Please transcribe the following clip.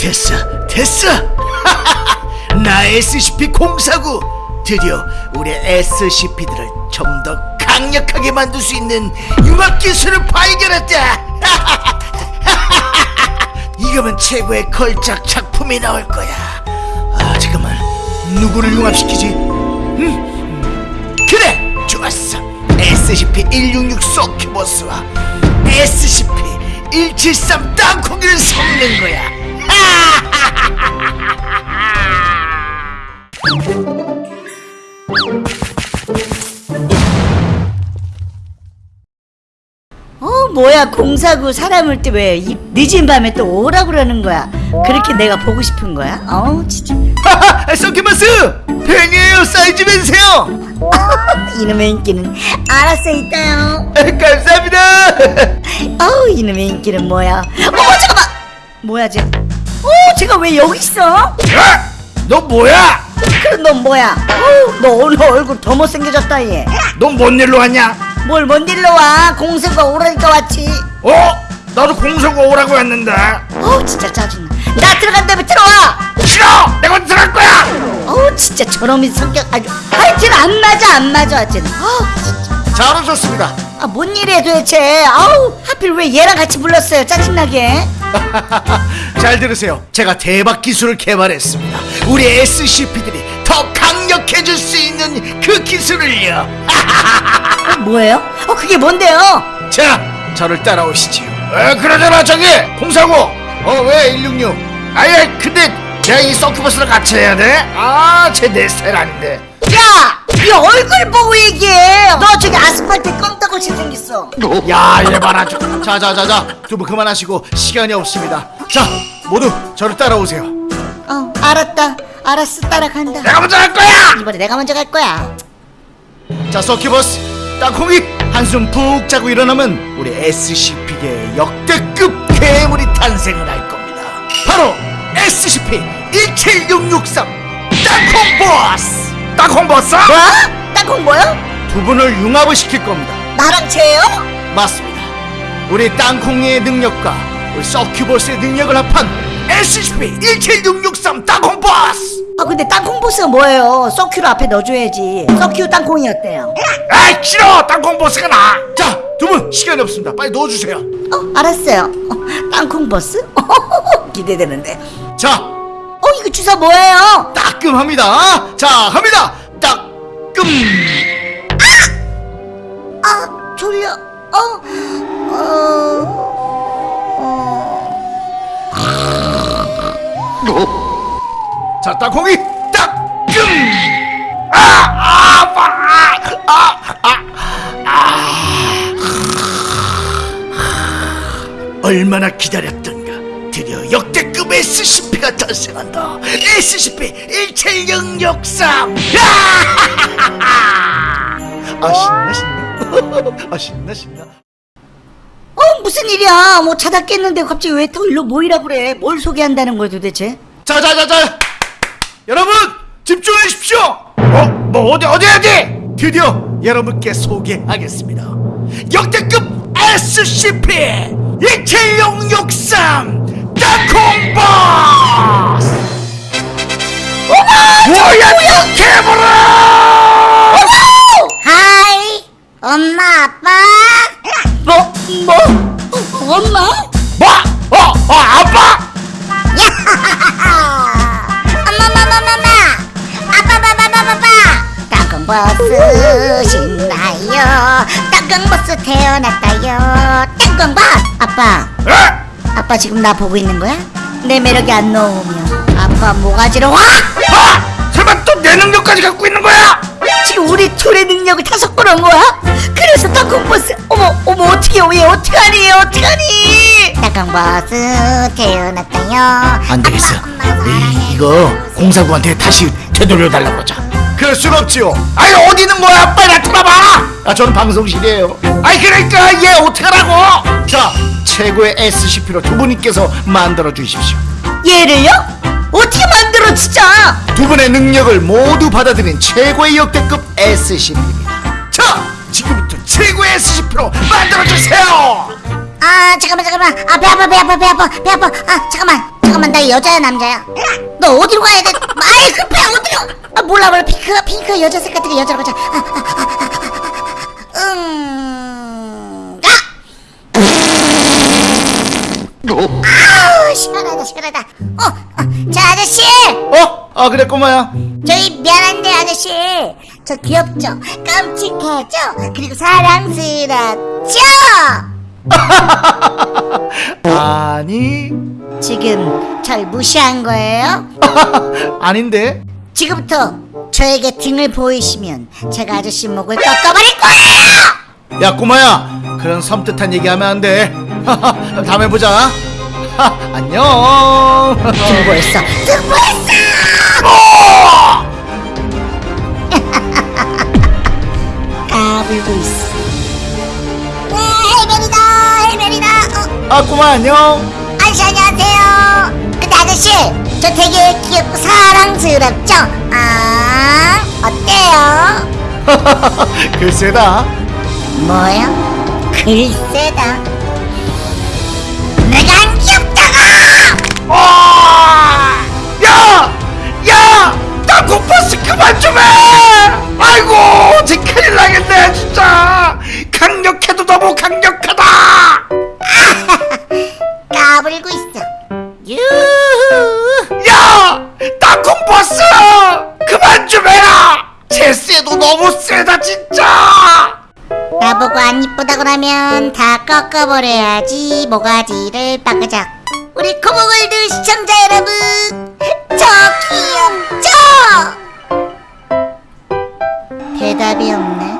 됐어 됐어. 나 SCP-049 드디어 우리 SCP들을 좀 더 강력하게 만들 수 있는 융합 기술을 발견했다. 이거면 최고의 걸작 작품이 나올 거야. 아 잠깐만. 누구를 융합시키지? 음 그래 좋았어. SCP-166 소큐버스와 SCP-173 땅콩이를 섞는 거야 어 뭐야 공사구 사람을 또왜 늦은 밤에 또 오라 그러는 거야? 그렇게 내가 보고 싶은 거야? 어우 진짜. 하하 소큐버스! 팬이에요 사이즈 매주세요! 이놈의 인기는 알았어 있다요. 감사합니다! 어우 이놈의 인기는 뭐야? 어머 잠깐만! 뭐야 쟤 어, 쟤가 왜 여기 있어? 야! 너 뭐야? 그럼 넌 뭐야? 어우, 너 오늘 얼굴 더 못생겨졌다 얘. 너뭔 일로 왔냐? 뭘 뭔 일로 와? 공세가 오라니까 왔지. 어? 나도 공소가 오라고 했는데 어우 진짜 짜증나. 나 들어간다며 들어와. 싫어! 내가 들어갈 거야! 어우 진짜 저놈의 성격 아주 하여튼 안 맞아 안 맞아 쟤는. 어우 진짜. 잘 오셨습니다 아뭔 일이야 도대체. 아우 하필 왜 얘랑 같이 불렀어요 짜증나게. 잘 들으세요 제가 대박 기술을 개발했습니다 우리 SCP들이 더 강력해질 수 있는 그 기술을요 어, 뭐예요? 어 그게 뭔데요? 자 저를 따라오시지요 에 그러잖아 저기 공사고 어왜 166 아예 근데 내가 이 서큐버스를 같이 해야 돼? 아쟤 내 스타일 아닌데 야! 네 얼굴 보고 얘기해! 너 저기 아스팔트 껌따구치 생겼어 야, 얘 봐라. 자자자자, 두분 그만하시고 시간이 없습니다. 자, 모두 저를 따라오세요. 어 알았다 알았어 따라간다 내가 먼저 할 거야. 이번에 내가 먼저 갈 거야 자, 서큐버스, 땅콩이 한숨 푹 자고 일어나면 우리 SCP계의 역대급 괴물이 탄생을 할 겁니다. 바로 SCP-17663 땅콩 보스. 땅콩 보스? 뭐? 땅콩 뭐야? 두 분을 융합을 시킬 겁니다. 나랑 쟤요? 맞습니다. 우리 땅콩이의 능력과 우리 서큐버스의 능력을 합한 SCP-17663 땅콩 보스! 아 근데 땅콩 보스가 뭐예요? 서큐를 앞에 넣어줘야지 서큐 땅콩이었대요 아이 싫어! 땅콩 보스가 나! 자, 두 분 시간이 없습니다. 빨리 넣어주세요. 어 알았어요 어, 땅콩 보스? 기대되는데 자, 어 이거 주사 뭐예요? 따끔합니다. 자, 합니다. 따끔. 아 졸려 어? 어... 자, 땅콩이 따끔. 아, 아, 아파. 아, 아, 아. 얼마나 기다렸던가. 드디어 역 대급 SCP가 탄생한다. SCP-17663. 아, 신나, 신나. 아, 신나, 신나. 어 무슨 일이야 뭐 자다 깼는데 갑자기 왜 또 일로 모이라 그래 뭘 소개한다는 거야 도대체 자자자자 여러분 집중해 주십시오 어? 뭐 어디 어디 어디 드디어 여러분께 소개하겠습니다 역대급 SCP 27663 땅콩버스 어머 뭐야 개보라 하이 엄마 아빠 뭐? 뭐? 어, 엄마? 뭐? 어? 어 아빠? 땅콩버스 신나요 땅콩버스 태어났다요 땅콩버스 아빠 에? 아빠 지금 나 보고 있는 거야? 내 매력이 안 나오면 아빠 모가지로 확 아! 설마 또 내 능력까지 갖고 있는 거야? 지금 우리 둘의 능력을 다 섞어놓은 거야? 그래서 땅콩버스 어머 어머 어떻게 왜 어떡하니 어떡하니 땅콩버스 태어났다요 안 되겠어. 이, 이거 공사구한테 다시 되돌려 달라고 그러자. 그럴 순 없지요. 아니 어디 있는 거야? 빨리 나타나봐. 아 저는 방송실이에요. 아니 그러니까 얘 어떡하라고? 자 최고의 SCP로 두 분께서 만들어 주십시오. 얘를요? 어떻게 만들어 진짜 두 분의 능력을 모두 받아들인 최고의 역대급 SCP입니다. 자 지금부터 최고의 SCP로 만들어 주세요. 아 잠깐만 잠깐만 아배 아파 배 아파 배 아파 배 아파 아 잠깐만 잠깐만 나 여자야 남자야? 너 어디로 가야 돼? 아이 급해 어디로? 아 몰라 몰라 핑크 핑크 여자 색깔 되게 여자로 가자. 아, 아, 아, 아, 가. 아우 시원하다 시원하다. 어, 어, 자 아저씨 어? 아 그래 꼬마야 저희 미안한데 아저씨 저 귀엽죠? 깜찍하죠? 그리고 사랑스럽죠? 아니 지금 절 무시한 거예요? 아닌데 지금부터 저에게 등을 보이시면 제가 아저씨 목을 꺾어버릴 거예요! 야 꼬마야 그런 섬뜩한 얘기하면 안돼 다음에 보자 하, 안녕 등보했어! 등보했어! 까불고 있어 네, 헬멧이다 헬멧이다 어, 아 꼬마 안녕 아저씨 안녕하세요 근데 아저씨 저 되게 귀엽고 사랑스럽죠? 아 어때요? 글쎄다 뭐요? 글쎄다 물고 있어 유후 야! 땅콩버스! 그만 좀 해라! 제스에도 너무 세다 진짜! 나보고 안 이쁘다 그러면 다 꺾어버려야지 모가지를 빠그작 우리 코모골드 시청자 여러분 저 귀엽죠? 대답이 없네